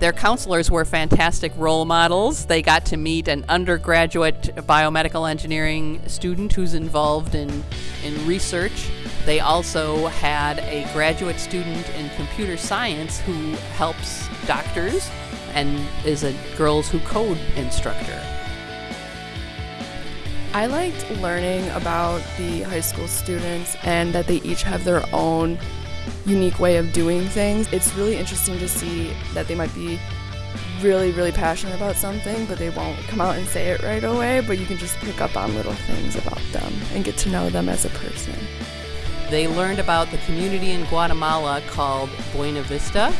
Their counselors were fantastic role models. They got to meet an undergraduate biomedical engineering student who's involved in, in research. They also had a graduate student in computer science who helps doctors and is a Girls Who Code instructor. I liked learning about the high school students and that they each have their own unique way of doing things. It's really interesting to see that they might be really, really passionate about something, but they won't come out and say it right away, but you can just pick up on little things about them and get to know them as a person. They learned about the community in Guatemala called Buena Vista,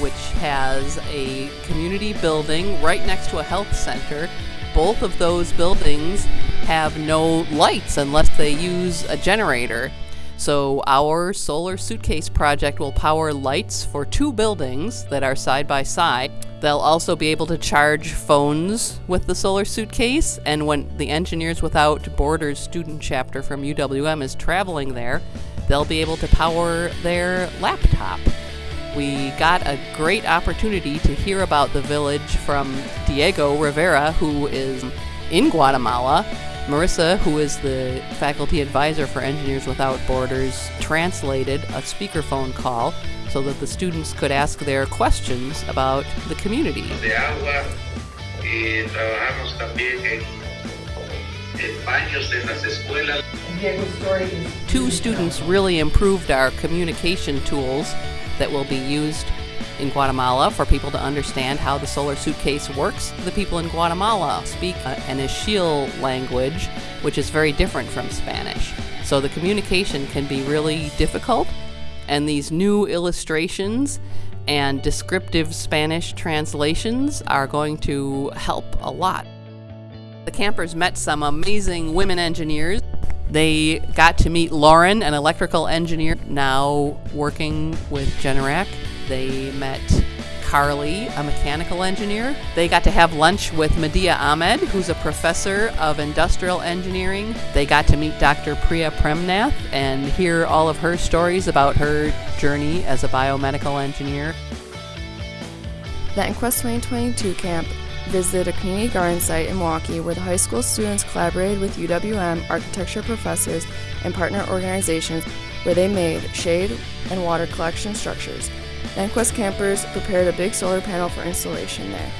which has a community building right next to a health center. Both of those buildings have no lights unless they use a generator. So our solar suitcase project will power lights for two buildings that are side by side. They'll also be able to charge phones with the solar suitcase, and when the Engineers Without Borders student chapter from UWM is traveling there, they'll be able to power their laptop. We got a great opportunity to hear about the village from Diego Rivera, who is in Guatemala. Marissa, who is the faculty advisor for Engineers Without Borders, translated a speakerphone call so that the students could ask their questions about the community. de agua y trabajamos también en, en baños en las escuelas. Two students really improved our communication tools that will be used in Guatemala for people to understand how the solar suitcase works. The people in Guatemala speak uh, an Ixil language, which is very different from Spanish. So the communication can be really difficult, and these new illustrations and descriptive Spanish translations are going to help a lot. The campers met some amazing women engineers. They got to meet Lauren, an electrical engineer now working with Generac. They met Carly, a mechanical engineer. They got to have lunch with Medea Ahmed, who's a professor of industrial engineering. They got to meet Dr. Priya Premnath and hear all of her stories about her journey as a biomedical engineer. The EnQuest 2022 camp visited a community garden site in Milwaukee where the high school students collaborated with UWM architecture professors and partner organizations where they made shade and water collection structures. The EnQuest campers prepared a big solar panel for installation there.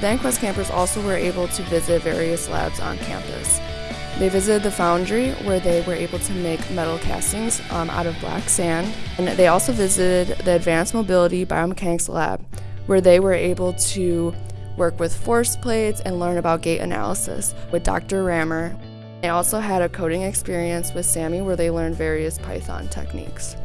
The EnQuest campers also were able to visit various labs on campus. They visited the foundry where they were able to make metal castings um, out of black sand. And they also visited the Advanced Mobility Biomechanics Lab where they were able to work with force plates and learn about gait analysis with Dr. Rammer. They also had a coding experience with Sammy where they learned various Python techniques.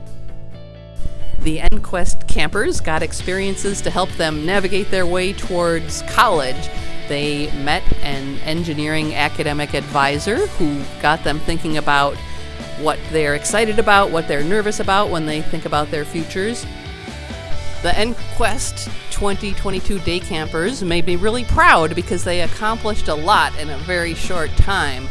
The EnQuest campers got experiences to help them navigate their way towards college. They met an engineering academic advisor who got them thinking about what they're excited about, what they're nervous about when they think about their futures. The EnQuest 2022 day campers made me really proud because they accomplished a lot in a very short time.